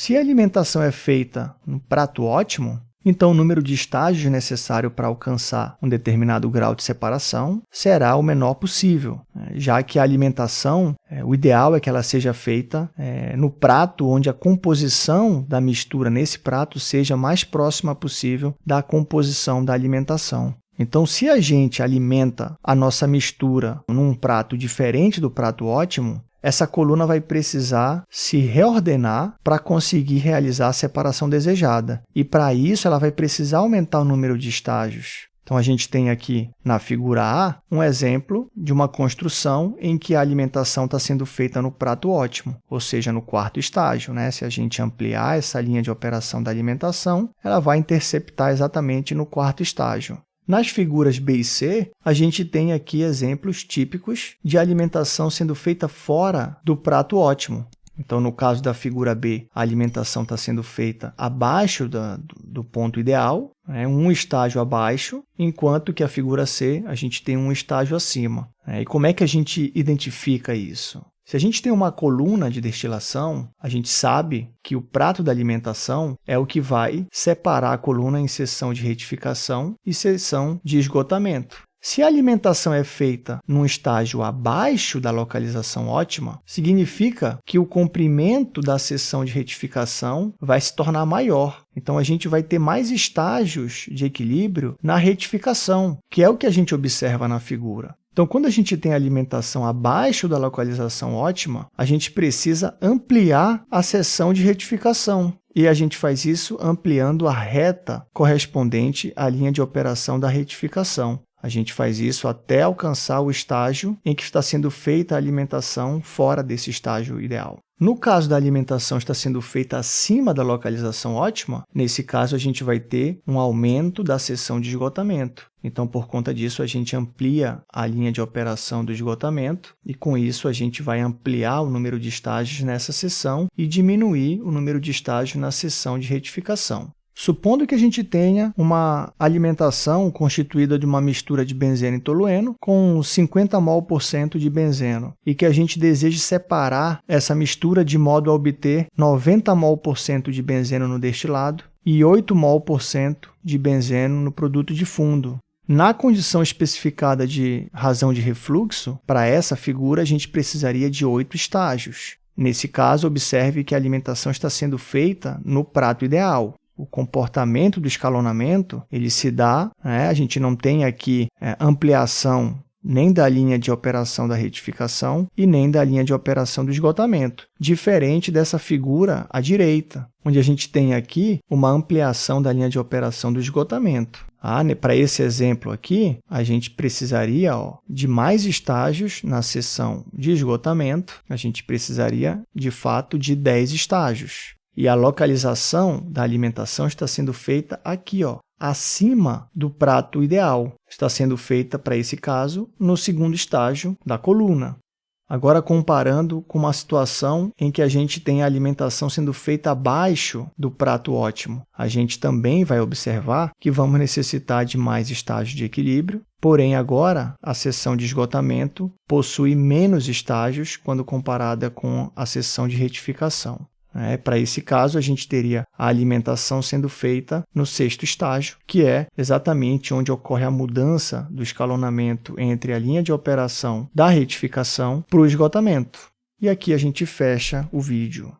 Se a alimentação é feita no prato ótimo, então o número de estágios necessário para alcançar um determinado grau de separação será o menor possível, né? já que a alimentação, é, o ideal é que ela seja feita é, no prato onde a composição da mistura nesse prato seja mais próxima possível da composição da alimentação. Então, se a gente alimenta a nossa mistura num prato diferente do prato ótimo, essa coluna vai precisar se reordenar para conseguir realizar a separação desejada. E para isso, ela vai precisar aumentar o número de estágios. Então, a gente tem aqui na figura A um exemplo de uma construção em que a alimentação está sendo feita no prato ótimo, ou seja, no quarto estágio. Né? Se a gente ampliar essa linha de operação da alimentação, ela vai interceptar exatamente no quarto estágio. Nas figuras B e C, a gente tem aqui exemplos típicos de alimentação sendo feita fora do prato ótimo. Então, no caso da figura B, a alimentação está sendo feita abaixo da, do, ponto ideal, né, um estágio abaixo, enquanto que a figura C, a gente tem um estágio acima. Né? E como é que a gente identifica isso? Se a gente tem uma coluna de destilação, a gente sabe que o prato da alimentação é o que vai separar a coluna em seção de retificação e seção de esgotamento. Se a alimentação é feita num estágio abaixo da localização ótima, significa que o comprimento da seção de retificação vai se tornar maior. Então, a gente vai ter mais estágios de equilíbrio na retificação, que é o que a gente observa na figura. Então, quando a gente tem alimentação abaixo da localização ótima, a gente precisa ampliar a seção de retificação. E a gente faz isso ampliando a reta correspondente à linha de operação da retificação. A gente faz isso até alcançar o estágio em que está sendo feita a alimentação fora desse estágio ideal. No caso da alimentação está sendo feita acima da localização ótima, nesse caso a gente vai ter um aumento da seção de esgotamento. Então, por conta disso, a gente amplia a linha de operação do esgotamento e, com isso, a gente vai ampliar o número de estágios nessa seção e diminuir o número de estágios na seção de retificação. Supondo que a gente tenha uma alimentação constituída de uma mistura de benzeno e tolueno com 50 mol por cento de benzeno e que a gente deseje separar essa mistura de modo a obter 90 mol por cento de benzeno no destilado e 8 mol por cento de benzeno no produto de fundo. Na condição especificada de razão de refluxo, para essa figura a gente precisaria de oito estágios. Nesse caso, observe que a alimentação está sendo feita no prato ideal o comportamento do escalonamento ele se dá, né? a gente não tem aqui é, ampliação nem da linha de operação da retificação e nem da linha de operação do esgotamento, diferente dessa figura à direita, onde a gente tem aqui uma ampliação da linha de operação do esgotamento. Ah, né? Para esse exemplo aqui, a gente precisaria ó, de mais estágios na seção de esgotamento, a gente precisaria, de fato, de 10 estágios. E a localização da alimentação está sendo feita aqui, ó, acima do prato ideal. Está sendo feita, para esse caso, no segundo estágio da coluna. Agora, comparando com uma situação em que a gente tem a alimentação sendo feita abaixo do prato ótimo, a gente também vai observar que vamos necessitar de mais estágios de equilíbrio, porém agora a seção de esgotamento possui menos estágios quando comparada com a seção de retificação. É, Para esse caso, a gente teria a alimentação sendo feita no sexto estágio, que é exatamente onde ocorre a mudança do escalonamento entre a linha de operação da retificação para o esgotamento. E aqui a gente fecha o vídeo.